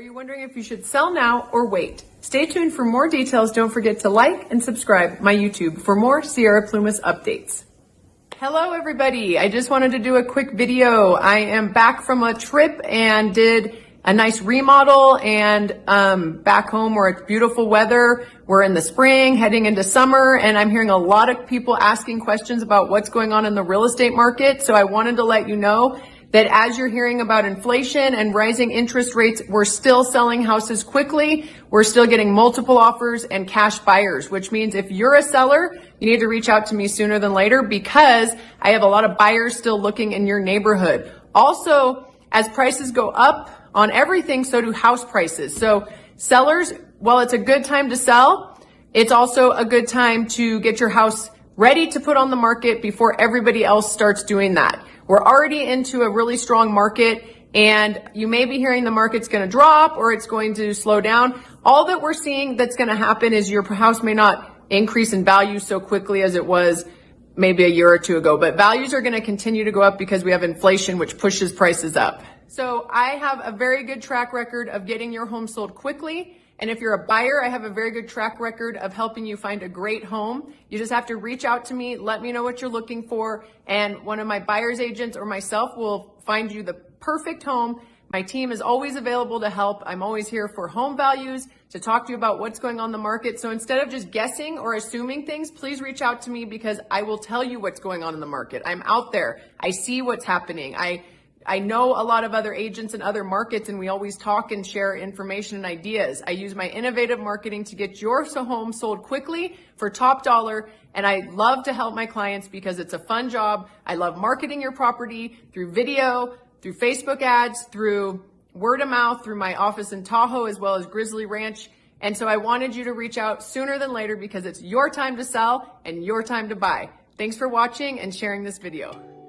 you wondering if you should sell now or wait? Stay tuned for more details. Don't forget to like and subscribe my YouTube for more Sierra Plumas updates. Hello everybody. I just wanted to do a quick video. I am back from a trip and did a nice remodel and um, back home where it's beautiful weather. We're in the spring, heading into summer, and I'm hearing a lot of people asking questions about what's going on in the real estate market. So I wanted to let you know that as you're hearing about inflation and rising interest rates, we're still selling houses quickly. We're still getting multiple offers and cash buyers, which means if you're a seller, you need to reach out to me sooner than later because I have a lot of buyers still looking in your neighborhood. Also, as prices go up on everything, so do house prices. So sellers, while it's a good time to sell, it's also a good time to get your house ready to put on the market before everybody else starts doing that. We're already into a really strong market and you may be hearing the market's going to drop or it's going to slow down. All that we're seeing that's going to happen is your house may not increase in value so quickly as it was maybe a year or two ago, but values are going to continue to go up because we have inflation, which pushes prices up. So I have a very good track record of getting your home sold quickly and if you're a buyer, I have a very good track record of helping you find a great home. You just have to reach out to me, let me know what you're looking for, and one of my buyer's agents or myself will find you the perfect home. My team is always available to help. I'm always here for home values, to talk to you about what's going on the market. So instead of just guessing or assuming things, please reach out to me because I will tell you what's going on in the market. I'm out there. I see what's happening. I I know a lot of other agents in other markets and we always talk and share information and ideas. I use my innovative marketing to get your home sold quickly for top dollar. And I love to help my clients because it's a fun job. I love marketing your property through video, through Facebook ads, through word of mouth, through my office in Tahoe, as well as Grizzly Ranch. And so I wanted you to reach out sooner than later because it's your time to sell and your time to buy. Thanks for watching and sharing this video.